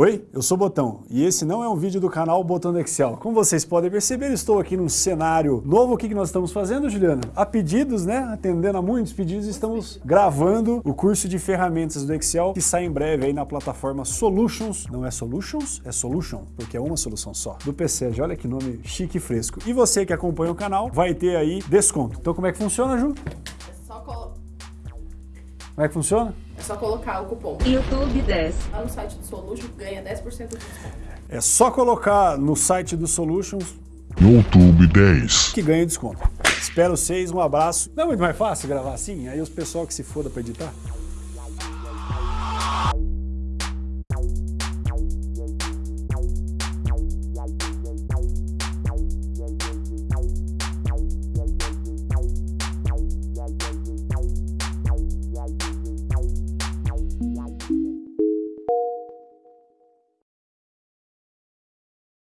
Oi, eu sou Botão e esse não é um vídeo do canal Botão do Excel. Como vocês podem perceber, estou aqui num cenário novo. O que nós estamos fazendo, Juliana? A pedidos, né? Atendendo a muitos pedidos, estamos gravando o curso de ferramentas do Excel que sai em breve aí na plataforma Solutions. Não é Solutions, é Solution, porque é uma solução só. Do PCG, olha que nome chique e fresco. E você que acompanha o canal vai ter aí desconto. Então como é que funciona, Ju? Como é que funciona? é só colocar o cupom YouTube 10. lá no site do Solution, ganha 10% de desconto. É só colocar no site do Solutions YouTube 10. que ganha desconto. Espero vocês, um abraço. Não é muito mais fácil gravar assim? Aí os pessoal que se foda pra editar.